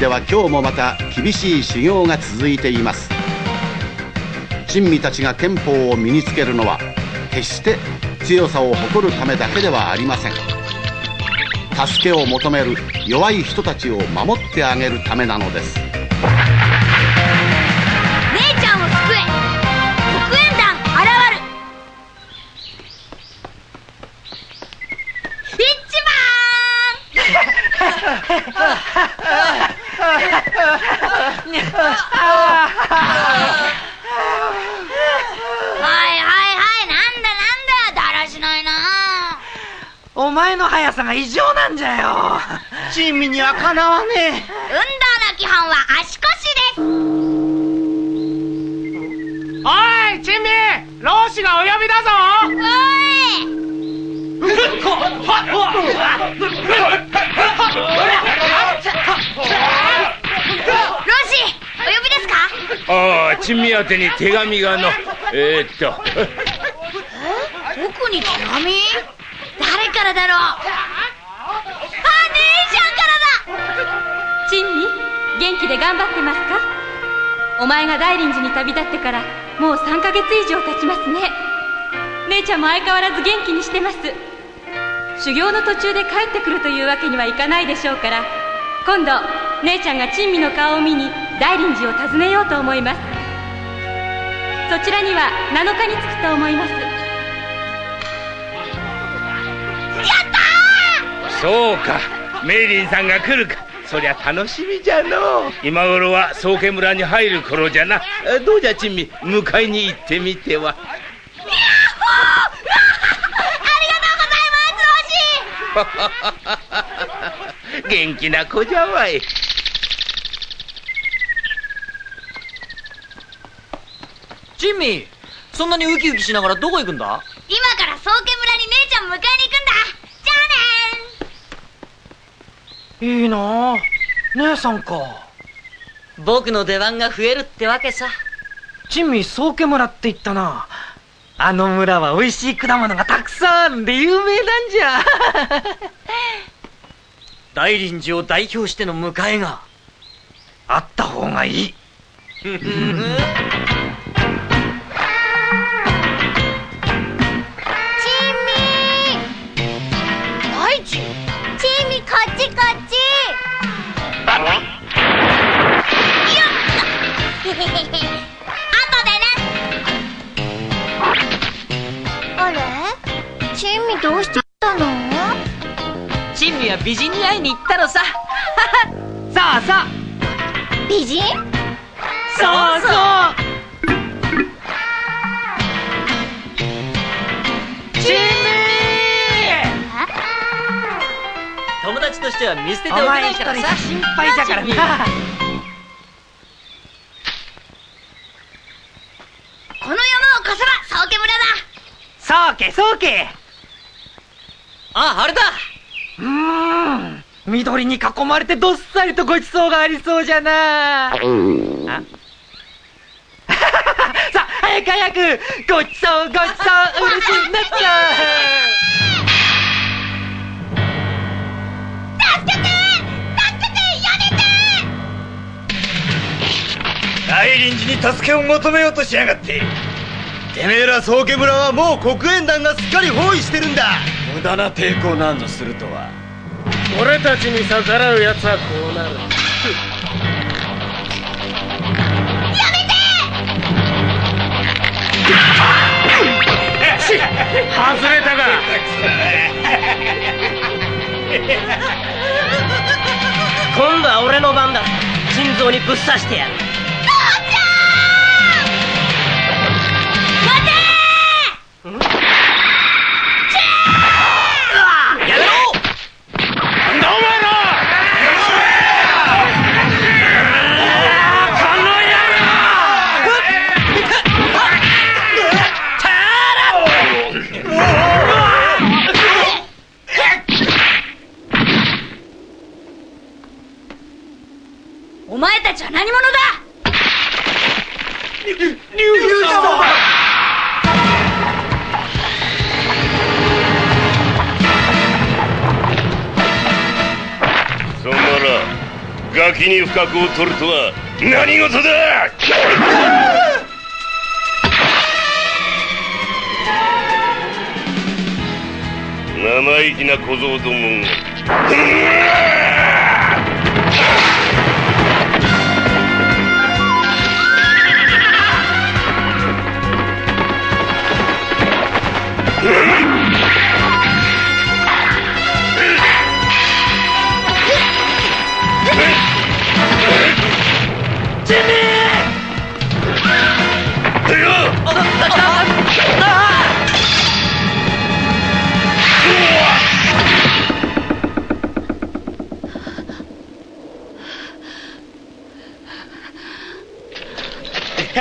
では今日もまた厳しい修行が続いています。珍味たちが憲法を身につけるのは決して強さを誇るためだけではありません。助けを求める弱い人たちを守ってあげるためなのです。前の速さが異常なんじゃよ。珍味にはかなわねえ。運動の基本は足腰です。おい珍味老子がお呼びだぞ。おい。ロシお呼びですか？ああ珍味宛てに手紙がの。えー、っと。僕に手紙？誰からだろう？気で頑張ってますか？お前が大林寺に旅立ってからもう3ヶ月以上経ちますね。姉ちゃんも相変わらず元気にしてます。修行の途中で帰ってくるというわけにはいかないでしょうから今度姉ちゃんが珍味の顔を見に大林寺を訪ねようと思います。そちらには7日に着くと思います。そうか。メイリンさんが来るかそりゃ楽しみじゃの。今頃は宗家村に入る頃じゃな。えどうじゃ珍味？迎えに行ってみては。ありがとうございますロシ元気な子じゃわい。珍味そんなにウキウキしながらどこ行くんだ今から宗家村に姉ちゃん迎えに行くんだじゃあねいいなあ。姉さんか。僕の出番が増えるってわけさ。珍味宗家村って言ったな。あの村は美味しい果物がたくさんあるんで有名なんじゃ。大林寺を代表しての迎えがあった方がいい どうしてたの？珍味は美人に会いに行ったのさ。さあさあ美人？そうそう。珍友達としては見捨てておけないからさ。心配じゃからな。この山を越せば宗家村だ。そうけそうけああれだうーん。緑に囲まれてどっさりとごちそうがありそうじゃな。あさあ早く早くごちそうごちそううるしいなっちゃ。助けて助けてやめて大林寺に助けを求めようとしやがって。てめえら宗家村はもう黒煙団がすっかり包囲してるんだ無駄な抵抗なんぞするとは。俺たちに逆らう奴はこうなる。外れたか 今度は俺の番だ。心臓にぶっ刺してやるお前たちは何者だ？そんならガキに不覚を取るとは何事だ？生意気な小僧どもが Ha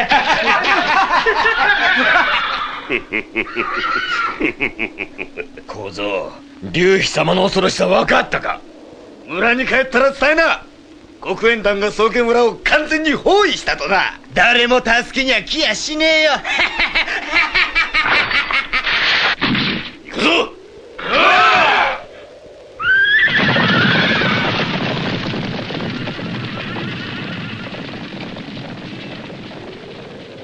ha ha ha ha! 小僧龍飛様の恐ろしさ分かったか？村に帰ったら伝えな。黒煙団が宗家村を完全に包囲したとな。誰も助けには来やしねえよ。行くぞ。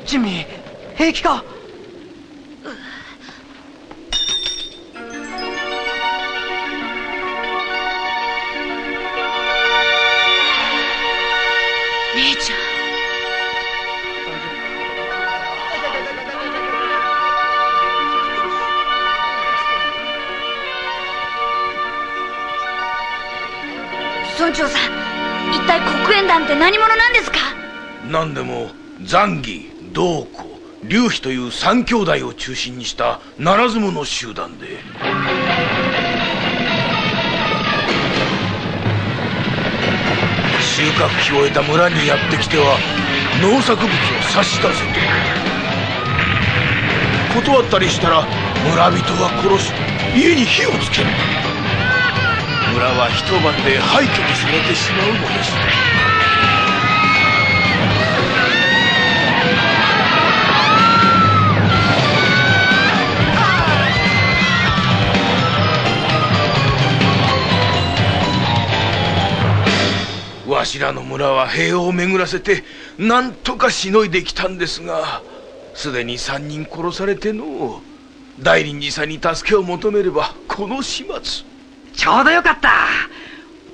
ジミー平気か？残儀道子龍飛という三兄弟を中心にしたならず者集団で。収穫期を終えた村にやってきては農作物を差し出せと。断ったりしたら村人は殺し家に火をつける。村は一晩で廃墟にされてしまうのです。わしらの村は平和を巡らせてなんとかしのいできたんですがすでに3人殺されての大臨寺さんに助けを求めればこの始末。ちょうどよかった。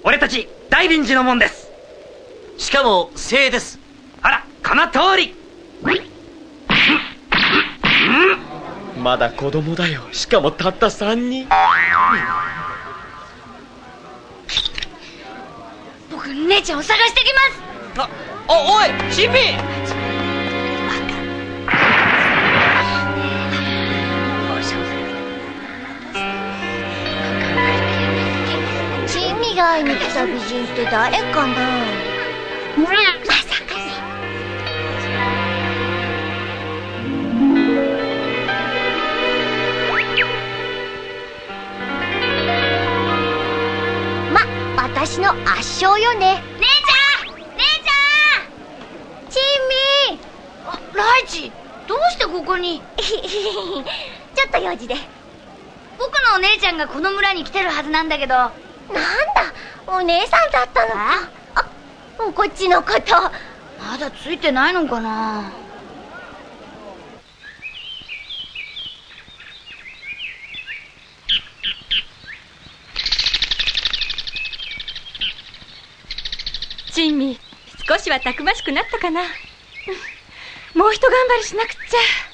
俺たち大臨寺のもんです。しかも精鋭です。あらこの通り。まだ子供だよ。しかもたった3人姉ちゃんを探してきます！あおおいチンピ珍味街に来た美人って誰かな？私の圧勝よね。姉ちゃん！姉ちゃん！チンミー！あライチ！どうしてここに？ちょっと用事で。僕のお姉ちゃんがこの村に来てるはずなんだけど。なんだ？お姉さんだったのか。あ？こっちのこと。まだついてないのかな？珍味少しはたくましくなったかな。もう一頑張りしなくっちゃ。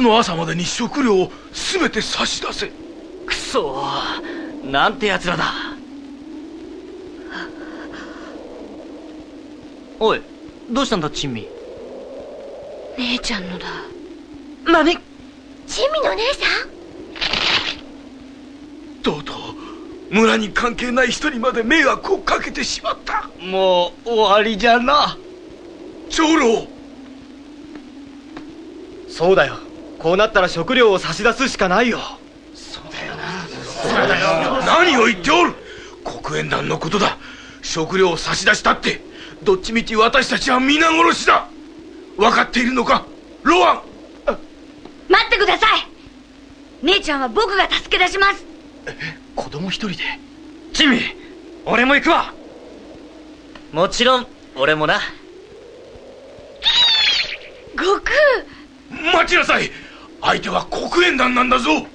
日の朝までに食料を全て差し出せ。くそなんて奴らだ。おいどうしたんだ珍味？姉ちゃんのだ。何珍味の姉さん？とうとう村に関係ない人にまで迷惑をかけてしまった。もう終わりじゃな。長老。そうだよこうなったら食料を差し出すしかないよ。何を言っておる。黒煙団のことだ。食料を差し出したってどっちみち私たちは皆殺しだ。分かっているのか？ロアン。待ってください。姉ちゃんは僕が助け出します。子供一人で？珍味俺も行くわ。もちろん俺もな。悟空。待ちなさい相手は黒煙団なんだぞ。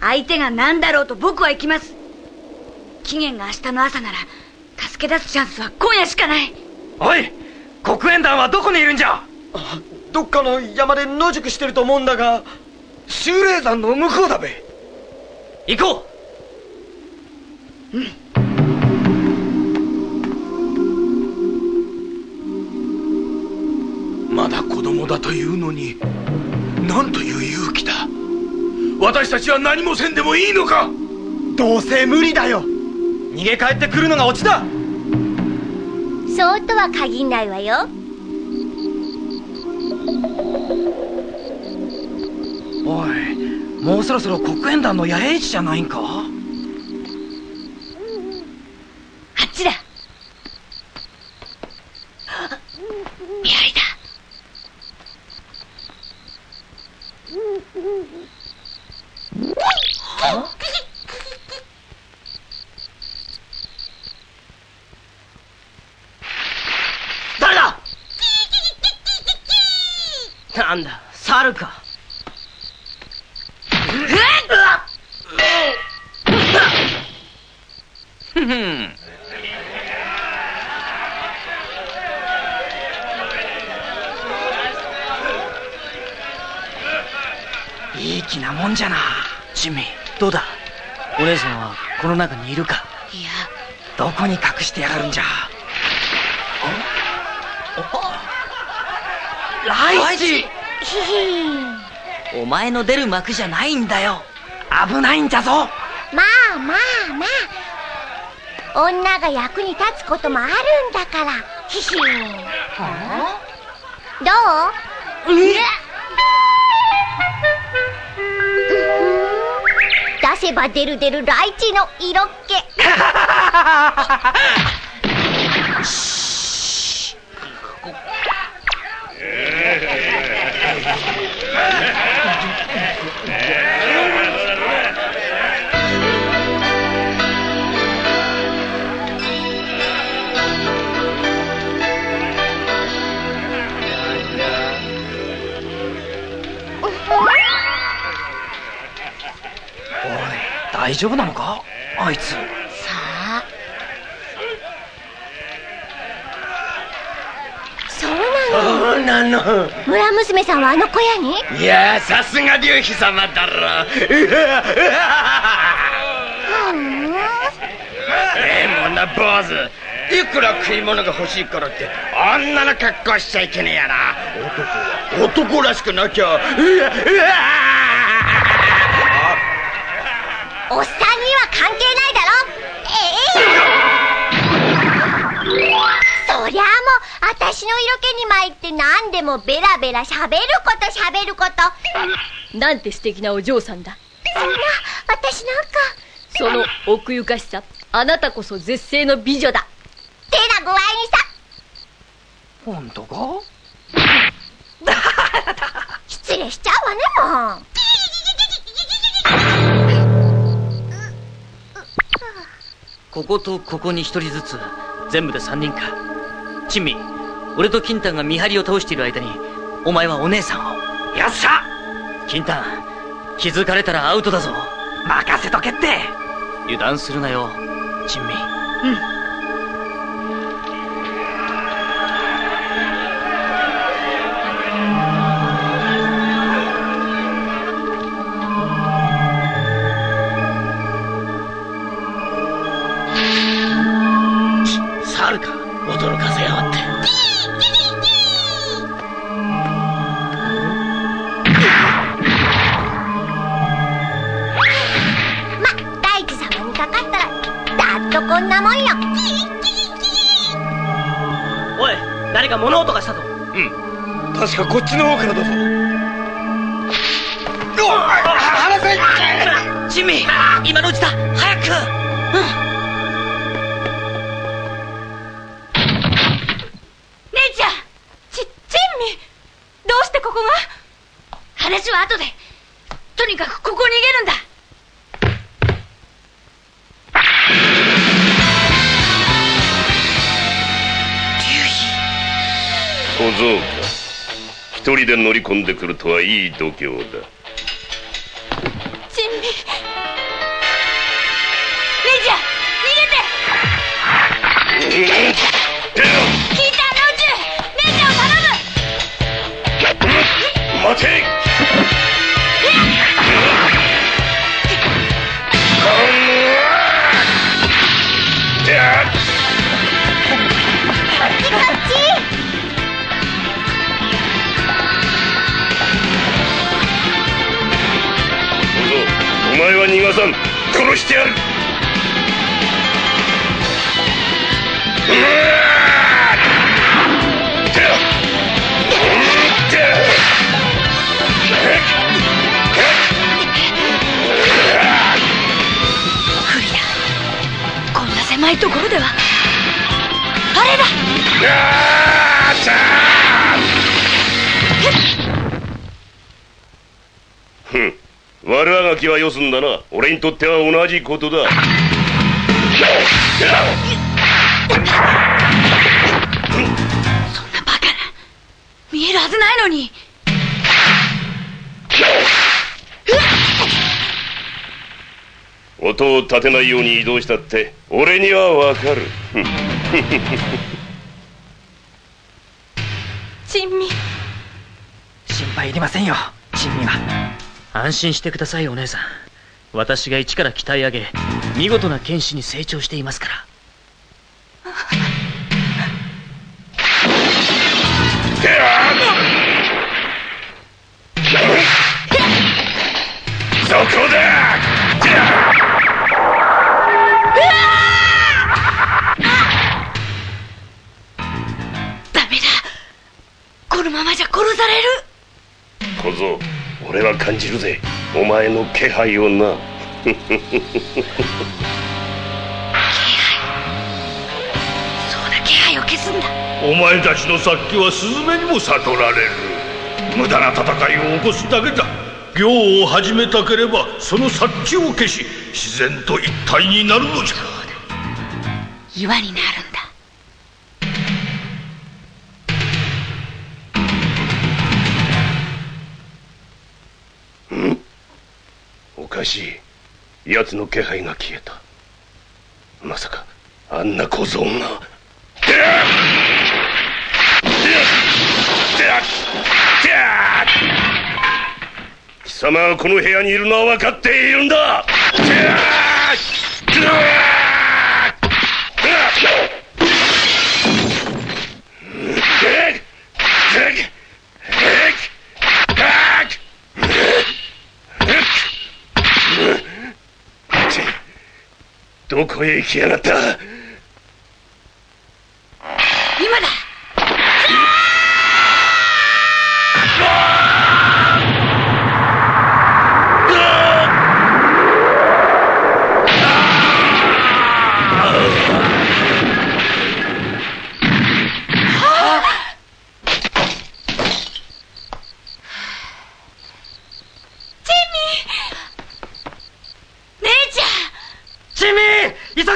相手が何だろうと僕は行きます。期限が明日の朝なら助け出すチャンスは今夜しかない。おい黒煙団はどこにいるんじゃ。どっかの山で野宿してると思うんだが修霊山の向こうだべ。行こまだ子供だというのになんという勇気だ。私たちは何もせんでもいいのか。どうせ無理だよ。逃げ帰ってくるのがオチだ。そうとは限んないわよ。おいもうそろそろ黒煙団の野営地じゃないんかあっちだ見張りだ誰だなんだ猿かふふんいい気なもんじゃな。ジミーどうだ？お姉さんはこの中にいるか？いや。どこに隠してやがるんじゃ？ライチ！ひひお前の出る幕じゃないんだよ。危ないんじゃぞ。まあまあまあ。女が役に立つこともあるんだから。ひひどう？出せば出る出るライチの色っ気。大 丈夫なのか？あいつ。さあ。そうなの？そうなの。村娘さんはあの小屋に？いやさすが龍飛様だろ。ええもんな坊主。いくら食い物が欲しいからってあんなの格好しちゃいけねえやな。男は男らしくなきゃ。うわうわおっさんには関係ないだろ。ええ。そりゃあもう私の色気に参って何でもベラベラ喋ること喋ること。なんて素敵なお嬢さんだ。そんな私なんか。その奥ゆかしさあなたこそ絶世の美女だ。手な具合にさ本当か？失礼しちゃうわねもうこことここに一人ずつ全部で三人か。珍味俺と金丹が見張りを倒している間にお前はお姉さんを。よっしゃ！金丹気づかれたらアウトだぞ。任せとけって。油断するなよ珍味何確かこっちの方からだぞ。離せジンミー今のうちだ。早く。姉ちゃんち、チンミどうしてここが？話は後で。とにかくここ逃げるんだ。小僧。か一人で乗り込んでくるとはいい度胸だ。は逃がさん殺してやる。不利だこんな狭いところではあれだ悪あがきはよすんだな。俺にとっては同じことだ。見えるはずないのに。音を立てないように移動したって俺にはわかる。ふんチンミ。心配いりませんよチンミは安心してくださいお姉さん。私が一から鍛え上げ見事な剣士に成長していますから。そこだ!ダメだ。このままじゃ殺される。小僧俺は感じるぜ。お前の気配をな。そうだ気配を消すんだ。お前たちの殺気はスズメにも悟られる。無駄な戦いを起こすだけだ。行を始めたければその殺気を消し自然と一体になるのじゃ。岩になるし奴の気配が消えた。まさかあんな小僧が。貴様はこの部屋にいるのは分かっているんだ。どこへ行きやがった？急げ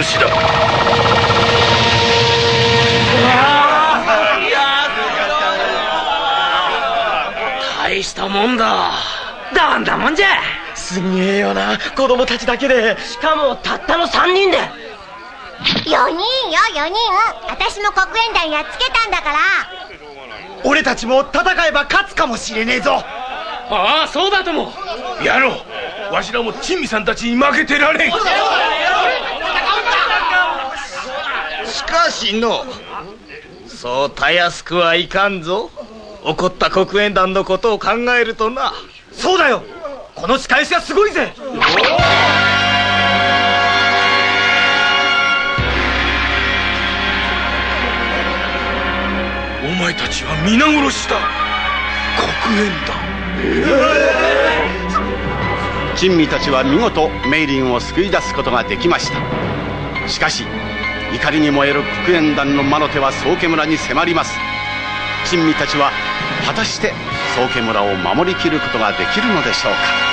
皆殺しだ。大大したもんだ。どんだもんじゃ。すげえよな。子供たちだけで。しかもたったの3人で。4人よ4人。私も黒煙団やっつけたんだから。俺たちも戦えば勝つかもしれねえぞ。ああそうだとも。やろう。わしらも珍味さんたちに負けてられん。しかしの。そうたやすくはいかんぞ。怒った黒煙団のことを考えるとな。そうだよ。この仕返しはすごいぜ。お前たちは皆殺しだ。黒煙団。珍味たちは見事メイリンを救い出すことができました。しかし怒りに燃える黒煙団の魔の手は宗家村に迫ります。珍味たちは果たして宗家村を守りきることができるのでしょうか。